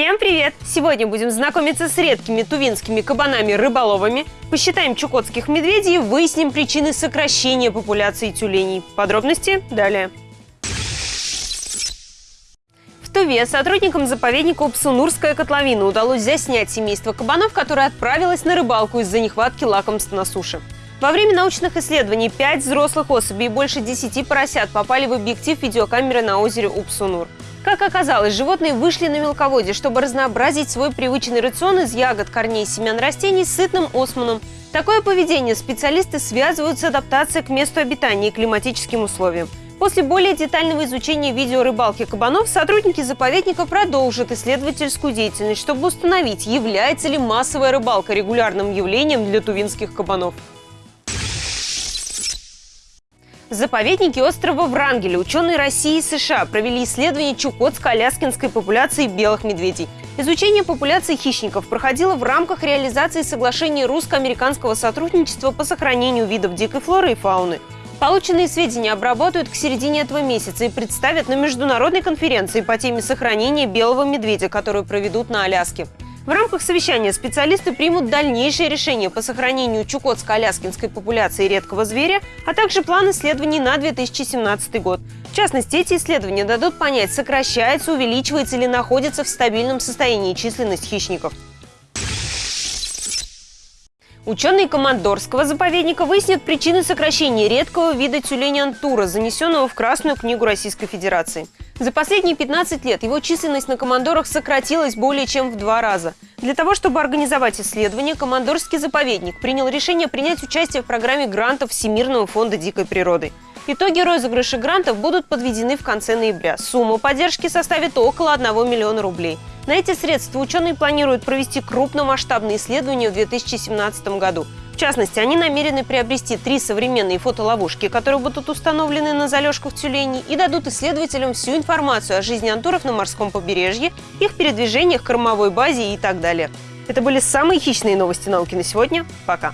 Всем привет! Сегодня будем знакомиться с редкими тувинскими кабанами-рыболовами, посчитаем чукотских медведей и выясним причины сокращения популяции тюленей. Подробности далее. В Туве сотрудникам заповедника Упсунурская котловина удалось заснять семейство кабанов, которое отправилось на рыбалку из-за нехватки лакомств на суше. Во время научных исследований 5 взрослых особей и больше 10 поросят попали в объектив видеокамеры на озере Упсунур. Как оказалось, животные вышли на мелководье, чтобы разнообразить свой привычный рацион из ягод, корней, семян растений с сытным османом. Такое поведение специалисты связывают с адаптацией к месту обитания и климатическим условиям. После более детального изучения видео рыбалки кабанов сотрудники заповедника продолжат исследовательскую деятельность, чтобы установить, является ли массовая рыбалка регулярным явлением для тувинских кабанов. В заповеднике острова Врангеля ученые России и США провели исследование чукотско-аляскинской популяции белых медведей. Изучение популяции хищников проходило в рамках реализации соглашения русско-американского сотрудничества по сохранению видов дикой флоры и фауны. Полученные сведения обработают к середине этого месяца и представят на международной конференции по теме сохранения белого медведя, которую проведут на Аляске. В рамках совещания специалисты примут дальнейшие решения по сохранению чукотско-аляскинской популяции редкого зверя, а также план исследований на 2017 год. В частности, эти исследования дадут понять, сокращается, увеличивается или находится в стабильном состоянии численность хищников. Ученые Командорского заповедника выяснят причины сокращения редкого вида тюленя антура, занесенного в Красную книгу Российской Федерации. За последние 15 лет его численность на командорах сократилась более чем в два раза. Для того, чтобы организовать исследование, Командорский заповедник принял решение принять участие в программе грантов Всемирного фонда дикой природы. Итоги розыгрыша грантов будут подведены в конце ноября. Сумма поддержки составит около 1 миллиона рублей. На эти средства ученые планируют провести крупномасштабные исследования в 2017 году – частности, они намерены приобрести три современные фотоловушки, которые будут установлены на залежках тюленей и дадут исследователям всю информацию о жизни антуров на морском побережье, их передвижениях, кормовой базе и так далее. Это были самые хищные новости науки на сегодня. Пока!